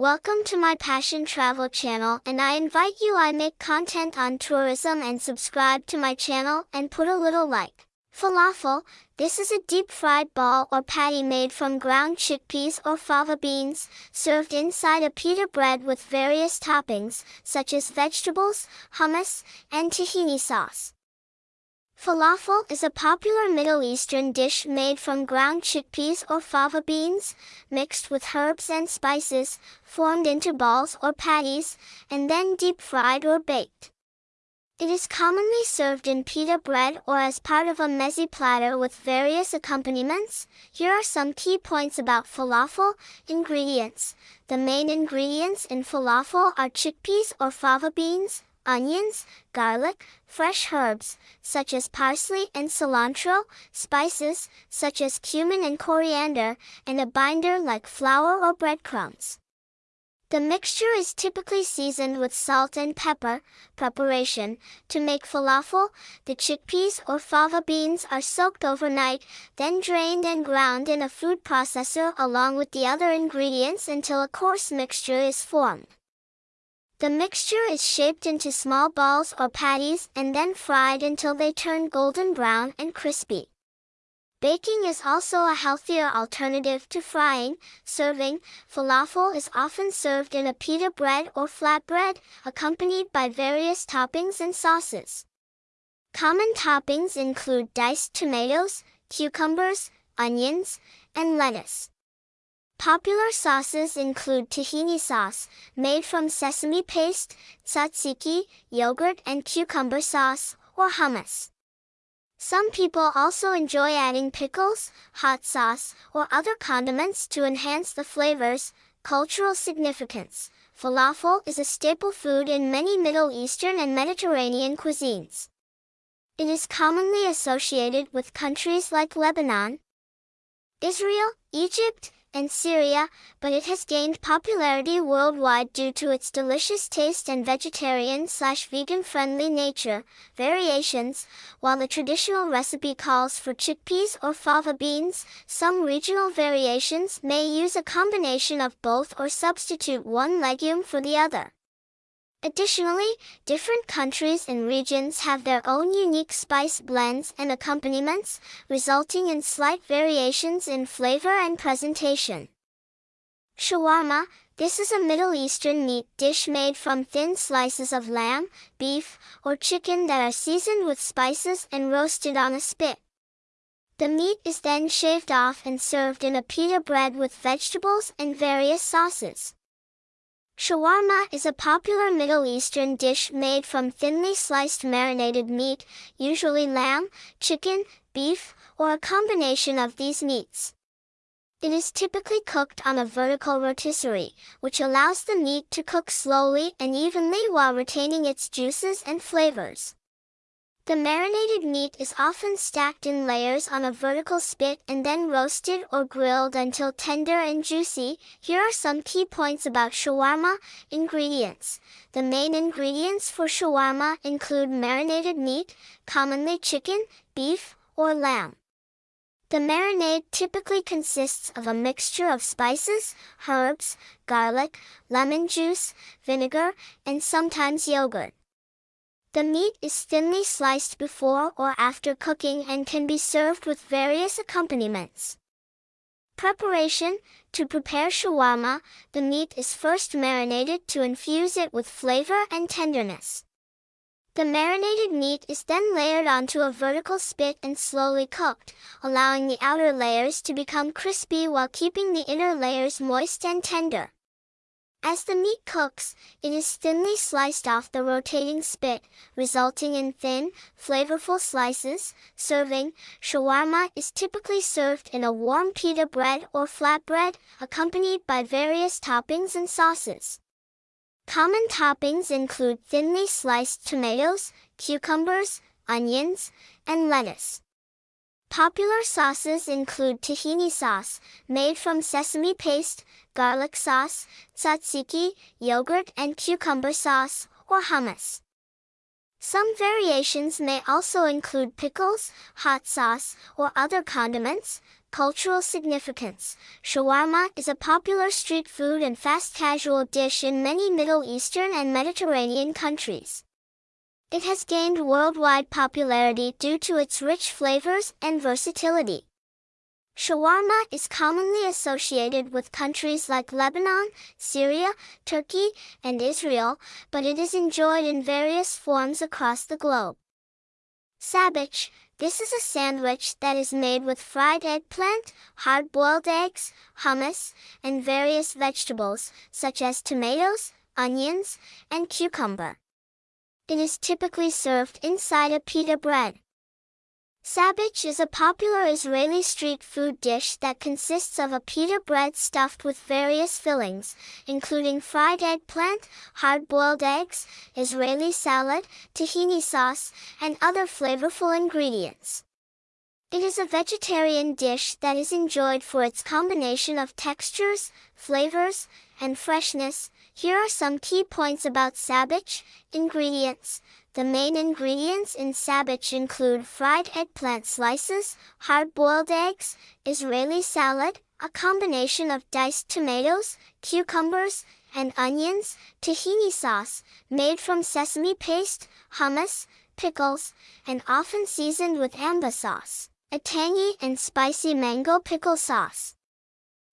Welcome to my Passion Travel channel and I invite you I make content on tourism and subscribe to my channel and put a little like. Falafel, this is a deep-fried ball or patty made from ground chickpeas or fava beans, served inside a pita bread with various toppings, such as vegetables, hummus, and tahini sauce. Falafel is a popular Middle Eastern dish made from ground chickpeas or fava beans, mixed with herbs and spices, formed into balls or patties, and then deep-fried or baked. It is commonly served in pita bread or as part of a meze platter with various accompaniments. Here are some key points about falafel. Ingredients. The main ingredients in falafel are chickpeas or fava beans, onions, garlic, fresh herbs, such as parsley and cilantro, spices, such as cumin and coriander, and a binder like flour or breadcrumbs. The mixture is typically seasoned with salt and pepper. Preparation. To make falafel, the chickpeas or fava beans are soaked overnight, then drained and ground in a food processor along with the other ingredients until a coarse mixture is formed. The mixture is shaped into small balls or patties and then fried until they turn golden brown and crispy. Baking is also a healthier alternative to frying. Serving, falafel is often served in a pita bread or flatbread, accompanied by various toppings and sauces. Common toppings include diced tomatoes, cucumbers, onions, and lettuce. Popular sauces include tahini sauce, made from sesame paste, tzatziki, yogurt and cucumber sauce, or hummus. Some people also enjoy adding pickles, hot sauce, or other condiments to enhance the flavors. Cultural significance. Falafel is a staple food in many Middle Eastern and Mediterranean cuisines. It is commonly associated with countries like Lebanon, Israel, Egypt, and Syria, but it has gained popularity worldwide due to its delicious taste and vegetarian slash vegan friendly nature. Variations While the traditional recipe calls for chickpeas or fava beans, some regional variations may use a combination of both or substitute one legume for the other. Additionally, different countries and regions have their own unique spice blends and accompaniments, resulting in slight variations in flavor and presentation. Shawarma, this is a Middle Eastern meat dish made from thin slices of lamb, beef, or chicken that are seasoned with spices and roasted on a spit. The meat is then shaved off and served in a pita bread with vegetables and various sauces. Shawarma is a popular Middle Eastern dish made from thinly sliced marinated meat, usually lamb, chicken, beef, or a combination of these meats. It is typically cooked on a vertical rotisserie, which allows the meat to cook slowly and evenly while retaining its juices and flavors. The marinated meat is often stacked in layers on a vertical spit and then roasted or grilled until tender and juicy. Here are some key points about shawarma. Ingredients. The main ingredients for shawarma include marinated meat, commonly chicken, beef, or lamb. The marinade typically consists of a mixture of spices, herbs, garlic, lemon juice, vinegar, and sometimes yogurt. The meat is thinly sliced before or after cooking and can be served with various accompaniments. Preparation To prepare shawarma, the meat is first marinated to infuse it with flavor and tenderness. The marinated meat is then layered onto a vertical spit and slowly cooked, allowing the outer layers to become crispy while keeping the inner layers moist and tender. As the meat cooks, it is thinly sliced off the rotating spit, resulting in thin, flavorful slices. Serving, shawarma is typically served in a warm pita bread or flatbread, accompanied by various toppings and sauces. Common toppings include thinly sliced tomatoes, cucumbers, onions, and lettuce. Popular sauces include tahini sauce, made from sesame paste, garlic sauce, tzatziki, yogurt and cucumber sauce, or hummus. Some variations may also include pickles, hot sauce, or other condiments. cultural significance. Shawarma is a popular street food and fast casual dish in many Middle Eastern and Mediterranean countries. It has gained worldwide popularity due to its rich flavors and versatility. Shawarma is commonly associated with countries like Lebanon, Syria, Turkey, and Israel, but it is enjoyed in various forms across the globe. Sabich, this is a sandwich that is made with fried eggplant, hard-boiled eggs, hummus, and various vegetables, such as tomatoes, onions, and cucumber. It is typically served inside a pita bread. Sabich is a popular Israeli street food dish that consists of a pita bread stuffed with various fillings, including fried eggplant, hard-boiled eggs, Israeli salad, tahini sauce, and other flavorful ingredients. It is a vegetarian dish that is enjoyed for its combination of textures, flavors, and freshness. Here are some key points about sabich. Ingredients. The main ingredients in sabich include fried eggplant slices, hard-boiled eggs, Israeli salad, a combination of diced tomatoes, cucumbers, and onions, tahini sauce, made from sesame paste, hummus, pickles, and often seasoned with amba sauce a tangy and spicy mango pickle sauce.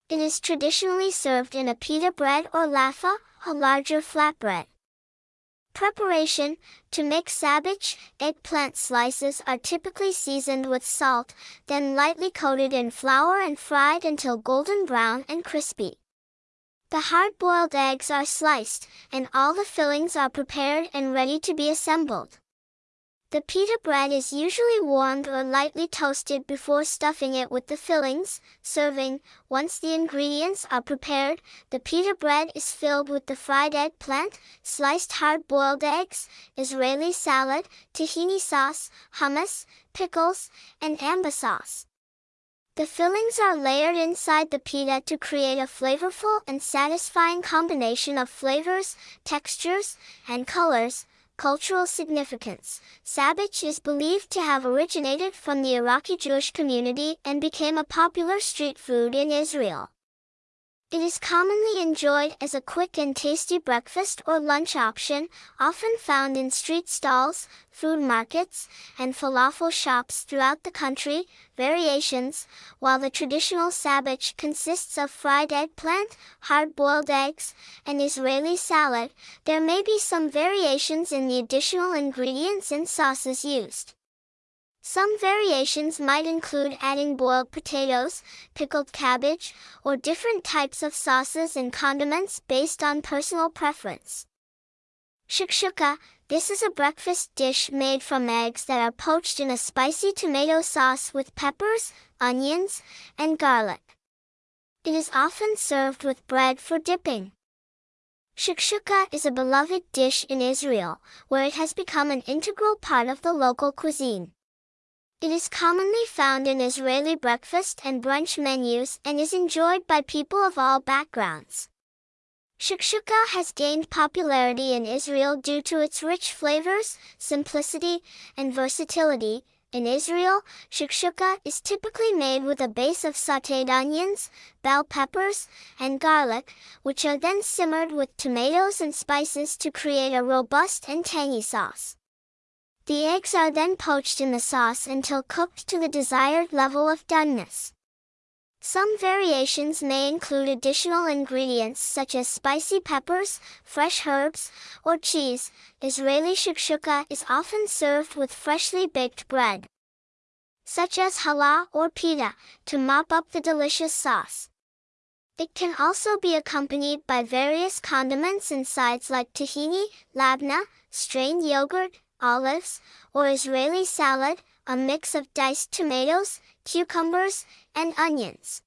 It is traditionally served in a pita bread or laffa, a larger flatbread. Preparation To make sabich, eggplant slices are typically seasoned with salt, then lightly coated in flour and fried until golden brown and crispy. The hard-boiled eggs are sliced, and all the fillings are prepared and ready to be assembled. The pita bread is usually warmed or lightly toasted before stuffing it with the fillings. Serving, once the ingredients are prepared, the pita bread is filled with the fried eggplant, sliced hard-boiled eggs, Israeli salad, tahini sauce, hummus, pickles, and amba sauce. The fillings are layered inside the pita to create a flavorful and satisfying combination of flavors, textures, and colors, Cultural significance. Sabich is believed to have originated from the Iraqi Jewish community and became a popular street food in Israel. It is commonly enjoyed as a quick and tasty breakfast or lunch option, often found in street stalls, food markets, and falafel shops throughout the country. Variations While the traditional sabich consists of fried eggplant, hard-boiled eggs, and Israeli salad, there may be some variations in the additional ingredients and sauces used. Some variations might include adding boiled potatoes, pickled cabbage, or different types of sauces and condiments based on personal preference. Shakshuka, this is a breakfast dish made from eggs that are poached in a spicy tomato sauce with peppers, onions, and garlic. It is often served with bread for dipping. Shakshuka is a beloved dish in Israel, where it has become an integral part of the local cuisine. It is commonly found in Israeli breakfast and brunch menus and is enjoyed by people of all backgrounds. Shakshuka has gained popularity in Israel due to its rich flavors, simplicity, and versatility. In Israel, shakshuka is typically made with a base of sautéed onions, bell peppers, and garlic, which are then simmered with tomatoes and spices to create a robust and tangy sauce. The eggs are then poached in the sauce until cooked to the desired level of doneness. Some variations may include additional ingredients such as spicy peppers, fresh herbs, or cheese. Israeli shakshuka is often served with freshly baked bread, such as challah or pita, to mop up the delicious sauce. It can also be accompanied by various condiments and sides like tahini, labna, strained yogurt, olives, or Israeli salad, a mix of diced tomatoes, cucumbers, and onions.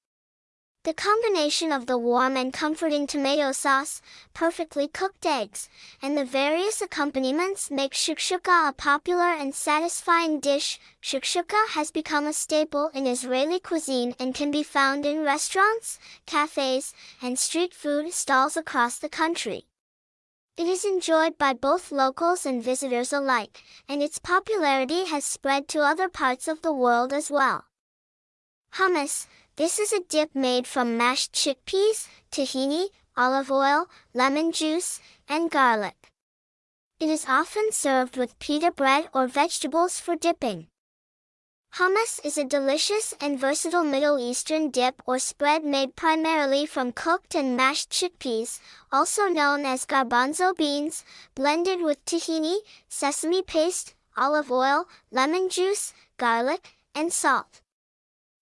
The combination of the warm and comforting tomato sauce, perfectly cooked eggs, and the various accompaniments make shakshuka a popular and satisfying dish. Shakshuka has become a staple in Israeli cuisine and can be found in restaurants, cafes, and street food stalls across the country. It is enjoyed by both locals and visitors alike, and its popularity has spread to other parts of the world as well. Hummus, This is a dip made from mashed chickpeas, tahini, olive oil, lemon juice, and garlic. It is often served with pita bread or vegetables for dipping. Hummus is a delicious and versatile Middle Eastern dip or spread made primarily from cooked and mashed chickpeas, also known as garbanzo beans, blended with tahini, sesame paste, olive oil, lemon juice, garlic, and salt.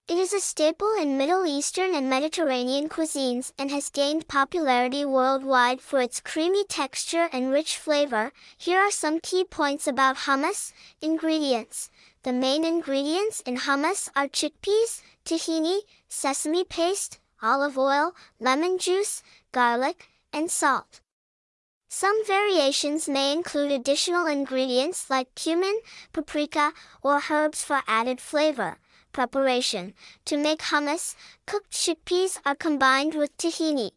It is a staple in Middle Eastern and Mediterranean cuisines and has gained popularity worldwide for its creamy texture and rich flavor. Here are some key points about hummus. Ingredients. The main ingredients in hummus are chickpeas, tahini, sesame paste, olive oil, lemon juice, garlic, and salt. Some variations may include additional ingredients like cumin, paprika, or herbs for added flavor. Preparation. To make hummus, cooked chickpeas are combined with tahini,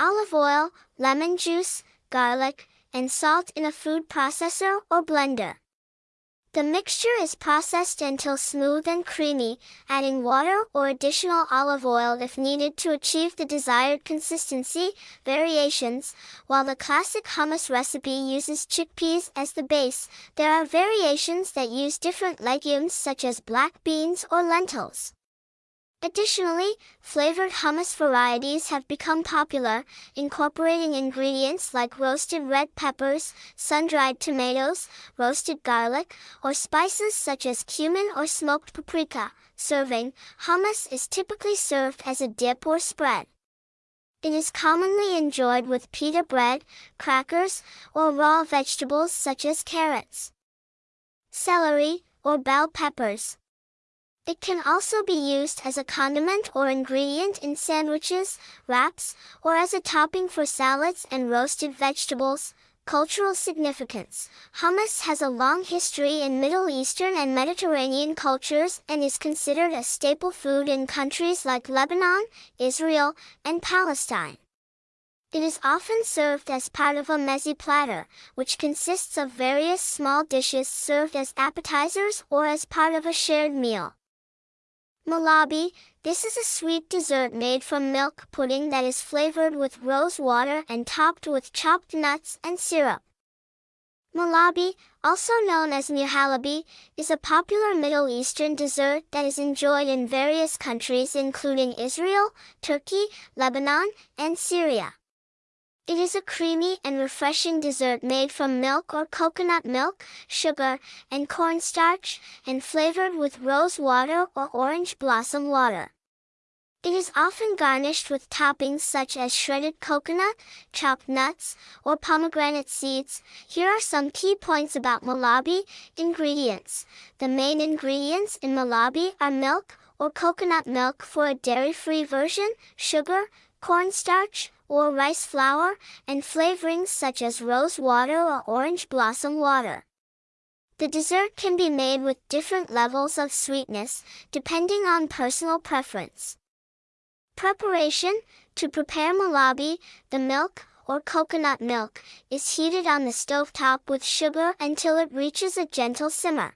olive oil, lemon juice, garlic, and salt in a food processor or blender. The mixture is processed until smooth and creamy, adding water or additional olive oil if needed to achieve the desired consistency. Variations While the classic hummus recipe uses chickpeas as the base, there are variations that use different legumes such as black beans or lentils. Additionally, flavored hummus varieties have become popular, incorporating ingredients like roasted red peppers, sun-dried tomatoes, roasted garlic, or spices such as cumin or smoked paprika. Serving, hummus is typically served as a dip or spread. It is commonly enjoyed with pita bread, crackers, or raw vegetables such as carrots, celery, or bell peppers. It can also be used as a condiment or ingredient in sandwiches, wraps, or as a topping for salads and roasted vegetables. Cultural significance. Hummus has a long history in Middle Eastern and Mediterranean cultures and is considered a staple food in countries like Lebanon, Israel, and Palestine. It is often served as part of a meze platter, which consists of various small dishes served as appetizers or as part of a shared meal. Malabi, this is a sweet dessert made from milk pudding that is flavored with rose water and topped with chopped nuts and syrup. Malabi, also known as muhalabi, is a popular Middle Eastern dessert that is enjoyed in various countries including Israel, Turkey, Lebanon, and Syria. It is a creamy and refreshing dessert made from milk or coconut milk, sugar, and cornstarch, and flavored with rose water or orange blossom water. It is often garnished with toppings such as shredded coconut, chopped nuts, or pomegranate seeds. Here are some key points about malabi. Ingredients. The main ingredients in malabi are milk, or coconut milk for a dairy-free version, sugar, cornstarch, or rice flour, and flavorings such as rose water or orange blossom water. The dessert can be made with different levels of sweetness, depending on personal preference. Preparation To prepare malabi, the milk, or coconut milk, is heated on the stove top with sugar until it reaches a gentle simmer.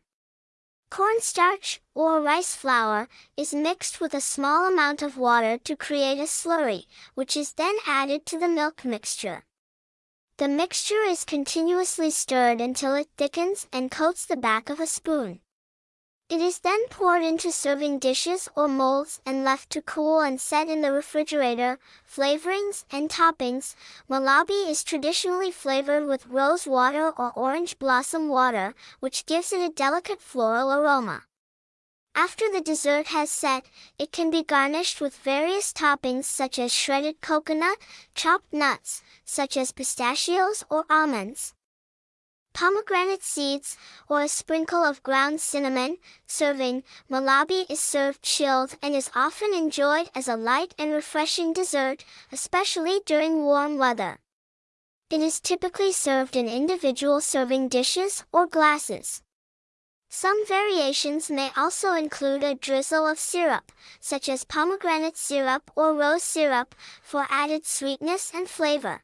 Cornstarch, or rice flour, is mixed with a small amount of water to create a slurry, which is then added to the milk mixture. The mixture is continuously stirred until it thickens and coats the back of a spoon. It is then poured into serving dishes or molds and left to cool and set in the refrigerator. Flavorings and toppings. Malabi is traditionally flavored with rose water or orange blossom water, which gives it a delicate floral aroma. After the dessert has set, it can be garnished with various toppings such as shredded coconut, chopped nuts, such as pistachios or almonds, pomegranate seeds, or a sprinkle of ground cinnamon. Serving, malabi is served chilled and is often enjoyed as a light and refreshing dessert, especially during warm weather. It is typically served in individual serving dishes or glasses. Some variations may also include a drizzle of syrup, such as pomegranate syrup or rose syrup, for added sweetness and flavor.